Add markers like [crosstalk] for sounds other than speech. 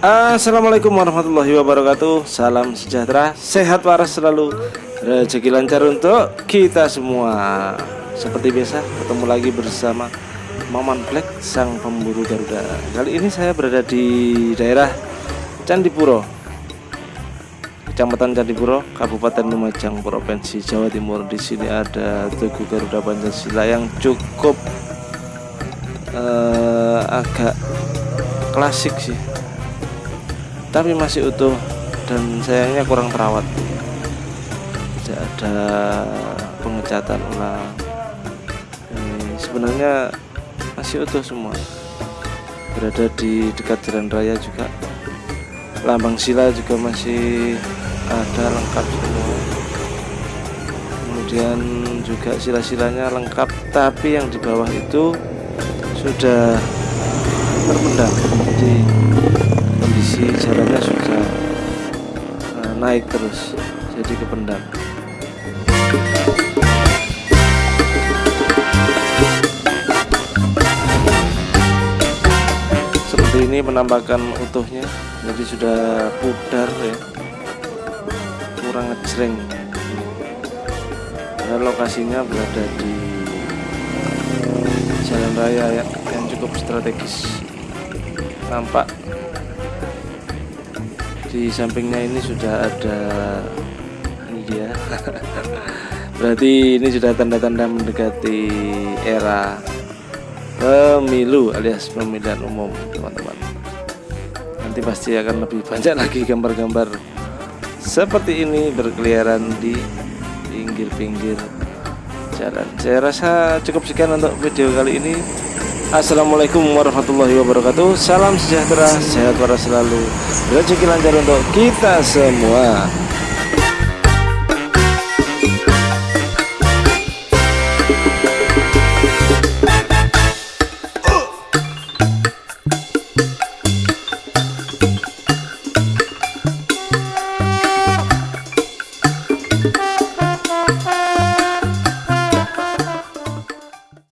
Assalamualaikum warahmatullahi wabarakatuh. Salam sejahtera, sehat waras selalu. Rezeki lancar untuk kita semua. Seperti biasa ketemu lagi bersama Maman Black sang pemburu Garuda. Kali ini saya berada di daerah Candipuro Kecamatan Candipuro, Kabupaten Lumajang, Provinsi Jawa Timur. Di sini ada Tugu Garuda Pancasila yang cukup uh, agak klasik sih, tapi masih utuh dan sayangnya kurang terawat. Tidak ada pengecatan ulang. Ini sebenarnya masih utuh semua. Berada di dekat jalan raya juga. Lambang sila juga masih ada lengkap semua kemudian juga sila-silanya lengkap tapi yang di bawah itu sudah terpendam jadi kondisi jalannya sudah uh, naik terus jadi kependam. Seperti ini penampakan utuhnya jadi sudah pudar ya. Kurang ngejreng. Karena lokasinya berada di jalan raya yang, yang cukup strategis. Nampak di sampingnya ini sudah ada ini dia. [laughs] Berarti ini sudah tanda-tanda mendekati era pemilu alias pemilihan umum teman-teman. Nanti pasti akan lebih banyak lagi gambar-gambar seperti ini berkeliaran di pinggir-pinggir jalan. Saya rasa cukup sekian untuk video kali ini Assalamualaikum warahmatullahi wabarakatuh. Salam sejahtera, sehat waras selalu. Rezeki lancar untuk kita semua